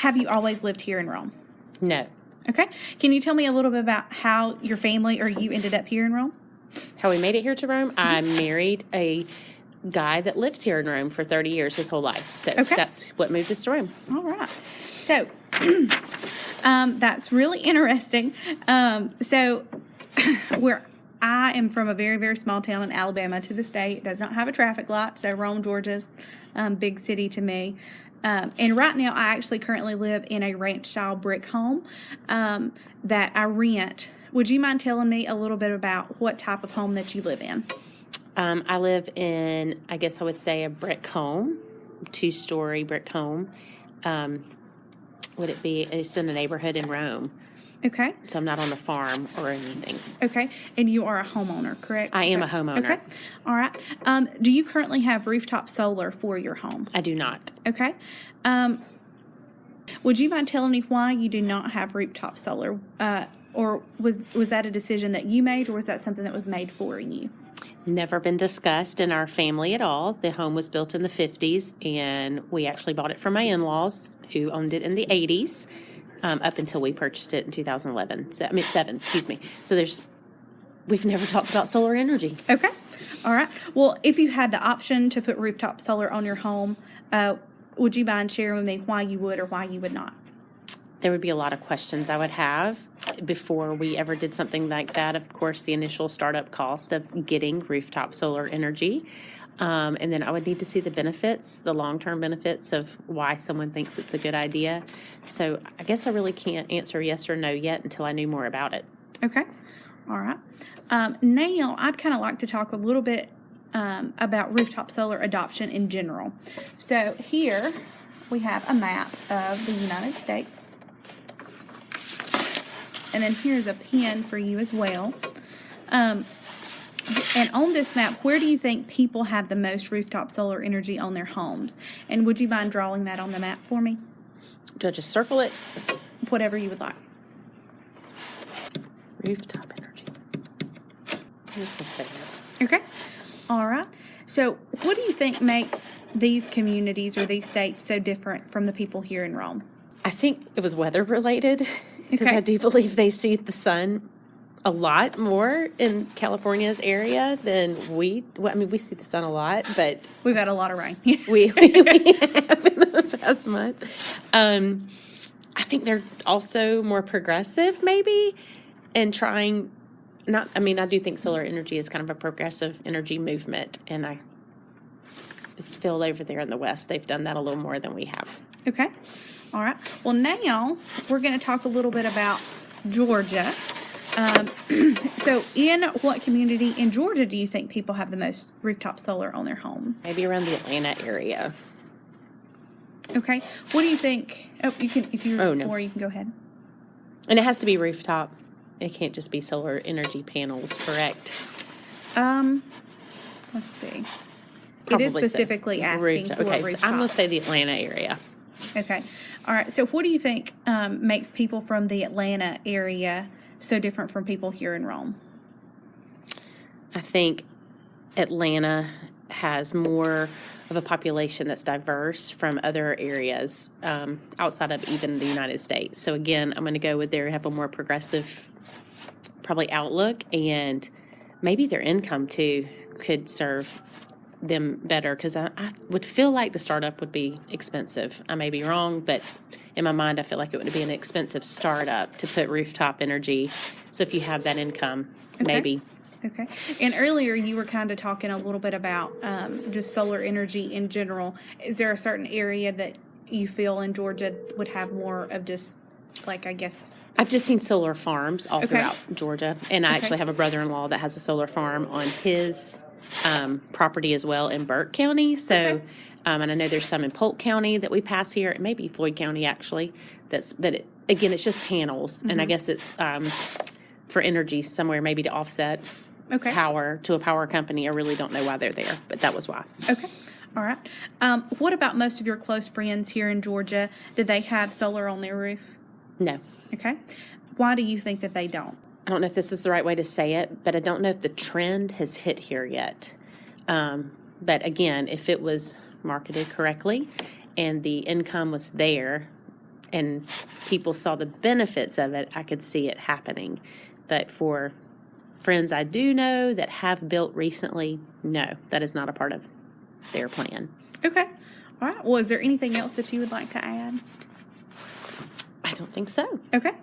have you always lived here in Rome? No. Okay. Can you tell me a little bit about how your family or you ended up here in Rome? How we made it here to Rome? I married a guy that lived here in Rome for 30 years, his whole life. So Okay. that's what moved us to Rome. All right. So um, that's really interesting. Um, so where I am from a very, very small town in Alabama to this day. It does not have a traffic light. So Rome, Georgia's um, big city to me. Um, and right now, I actually currently live in a ranch style brick home um, that I rent. Would you mind telling me a little bit about what type of home that you live in? Um, I live in, I guess I would say, a brick home, two story brick home. Um, would it be? It's in a neighborhood in Rome. Okay. So I'm not on a farm or anything. Okay. And you are a homeowner, correct? I am a homeowner. Okay. All right. Um, do you currently have rooftop solar for your home? I do not. Okay. Um, would you mind telling me why you do not have rooftop solar? Uh, or was was that a decision that you made, or was that something that was made for you? Never been discussed in our family at all. The home was built in the 50s, and we actually bought it from my in laws who owned it in the 80s um, up until we purchased it in 2011. So, I mean, seven, excuse me. So there's, we've never talked about solar energy. Okay. All right. Well, if you had the option to put rooftop solar on your home, uh, would you mind sharing with me why you would or why you would not? There would be a lot of questions I would have before we ever did something like that. Of course, the initial startup cost of getting rooftop solar energy. Um, and then I would need to see the benefits, the long-term benefits of why someone thinks it's a good idea. So I guess I really can't answer yes or no yet until I knew more about it. Okay. All right. Um, now, I'd kind of like to talk a little bit um, about rooftop solar adoption in general. So, here we have a map of the United States. And then here's a pin for you as well. Um, and on this map, where do you think people have the most rooftop solar energy on their homes? And would you mind drawing that on the map for me? Do I just circle it? Whatever you would like. Rooftop energy. I'm just gonna stay there. Okay. All right. So, what do you think makes these communities or these states so different from the people here in Rome? I think it was weather related because Okay. I do believe they see the sun a lot more in California's area than we. Well, I mean, we see the sun a lot, but We've had a lot of rain. we, we, we have in the past month. Um, I think they're also more progressive, maybe, and trying. Not, I mean, I do think solar energy is kind of a progressive energy movement, and I feel over there in the West they've done that a little more than we have. okay. All right. Well, now we're going to talk a little bit about Georgia. Um, so, in what community in Georgia do you think people have the most rooftop solar on their homes? Maybe around the Atlanta area. Okay. What do you think? Oh, you can if you Oh, no. or you can go ahead. And it has to be rooftop. It can't just be solar energy panels, correct? Um, let's see. it Probably is so. specifically asking Rooftop. for Okay, rooftop. so I'm going to say the Atlanta area. Okay. All right. So, what do you think um, makes people from the Atlanta area so different from people here in Rome? I think Atlanta has more of a population that's diverse from other areas um, outside of even the United States. So again, I'm going to go with they have a more progressive, probably outlook, and maybe their income too could serve them better because I, I would feel like the startup would be expensive. I may be wrong, but in my mind, I feel like it would be an expensive startup to put rooftop energy. So if you have that income, maybe. Okay. And earlier you were kind of talking a little bit about um, just solar energy in general. Is there a certain area that you feel in Georgia would have more of just, like, I guess, I've just seen solar farms all Okay. throughout Georgia, and I Okay. actually have a brother-in-law that has a solar farm on his um, property as well in Burke County. So, Okay. um, and I know there's some in Polk County that we pass here. It may be Floyd County actually. That's but it, again, it's just panels, and I Mm-hmm. guess it's um, for energy somewhere, maybe to offset okay. power to a power company. I really don't know why they're there, but that was why. Okay. All right. Um, what about most of your close friends here in Georgia? Did they have solar on their roof? No. Okay. Why do you think that they don't? I don't know if this is the right way to say it, but I don't know if the trend has hit here yet. Um, but again, if it was marketed correctly and the income was there, and people saw the benefits of it, I could see it happening. But for friends I do know that have built recently, no, that is not a part of their plan. Okay. All right. Well, is there anything else that you would like to add? I don't think so. Okay.